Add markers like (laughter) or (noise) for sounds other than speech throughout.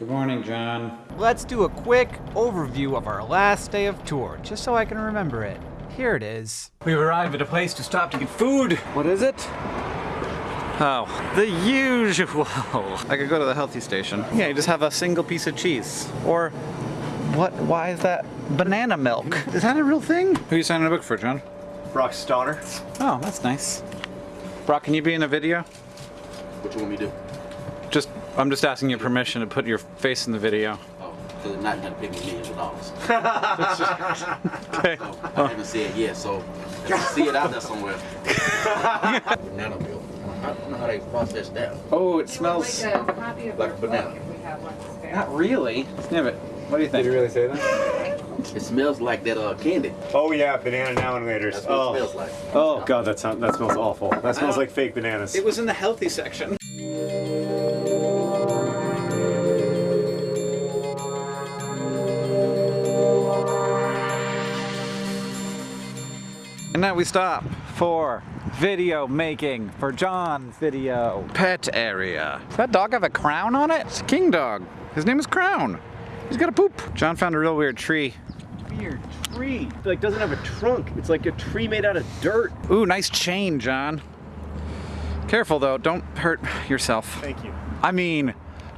Good morning, John. Let's do a quick overview of our last day of tour, just so I can remember it. Here it is. We've arrived at a place to stop to get food. What is it? Oh, the usual. I could go to the healthy station. Yeah, you just have a single piece of cheese. Or, what, why is that banana milk? (laughs) Is that a real thing? Who are you signing a book for, John? Brock Stoner. Oh, that's nice. Brock, can you be in a video? What do you want me to do? Just, I'm just asking your permission to put your face in the video. Oh, because it's not gonna pay me millions of dollars. (laughs) Okay. So, I haven't said yet, so if you see it out there somewhere. (laughs) banana milk. I don't know how they process that. Oh, it smells. Like a copy of Like a banana. book if we have one. Not really. Sniff it. What do you think? Did you really say that? (laughs) It smells like that uh, candy. Oh yeah, banana now and laters. That's what Oh. it smells like. oh god, that sounds that smells awful. That smells like fake bananas. It was in the healthy section. And now we stop for video making for John's video. Pet area. Does that dog have a crown on it? It's a king dog. His name is Crown. He's got a poop. John found a real weird tree. weird tree. It, like doesn't have a trunk. It's like a tree made out of dirt. Ooh, nice chain, John. Careful though, don't hurt yourself. Thank you. I mean,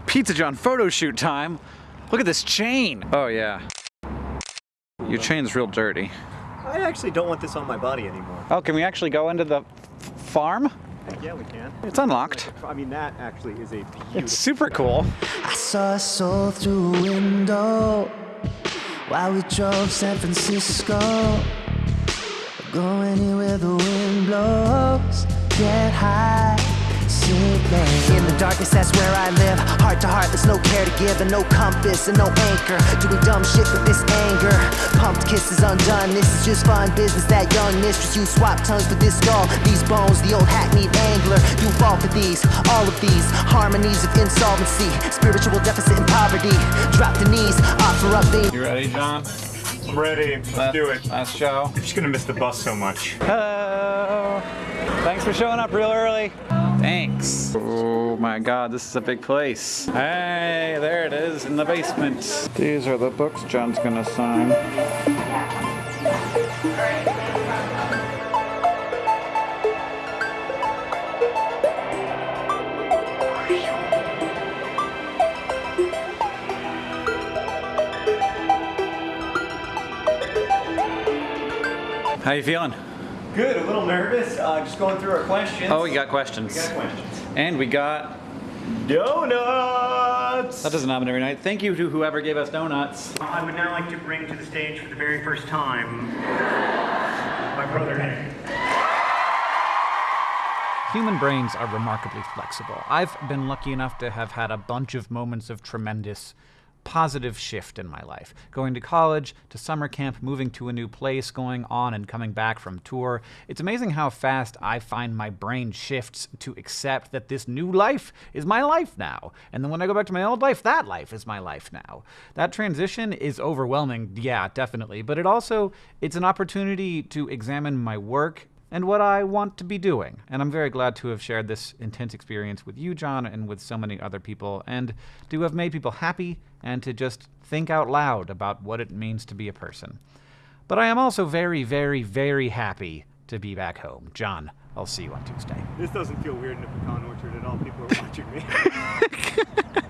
Pizza John photo shoot time. Look at this chain. Oh yeah. Your chain's real dirty. I actually don't want this on my body anymore. Oh, can we actually go into the farm? Yeah, we can. It's unlocked. I mean, that actually is a beautiful. It's super cool. I saw a soul through a window while we drove San Francisco. Go anywhere the wind blows, get high, sink low. In the darkness, that's where I live. Heart to heart, there's no care to give, and no compass and no anchor. Doing dumb shit with this anger. Pumped kisses undone. This is just fun business. That young mistress, you swap tongues with this skull. These bones, the old hackneyed angler. You fall for these, all of these harmonies of insolvency, spiritual deficit and poverty. Drop the knees, offer up the. You ready, John? I'm ready. Let's Last- do it. Last show. I'm just gonna miss the bus so much. Hello. Thanks for showing up real early. Thanks. Oh my god, this is a big place. Hey, there it is in the basement. These are the books John's gonna sign. How you feeling? Good. A little nervous. Uh, just going through our questions. Oh, we got questions. We got questions. And we got Donuts. That doesn't happen every night. Thank you to whoever gave us donuts. I would now like to bring to the stage for the very first time my brother Henry. Human brains are remarkably flexible. I've been lucky enough to have had a bunch of moments of tremendous positive shift in my life. Going to college, to summer camp, moving to a new place, going on and coming back from tour. It's amazing how fast I find my brain shifts to accept that this new life is my life now. And then when I go back to my old life, that life is my life now. That transition is overwhelming, yeah, definitely, but it also it's an opportunity to examine my work and what I want to be doing. And I'm very glad to have shared this intense experience with you, John, and with so many other people, and to have made people happy and to just think out loud about what it means to be a person. But I am also very, very, very happy to be back home. John, I'll see you on Tuesday. This doesn't feel weird in a pecan orchard at all. People are watching me. (laughs)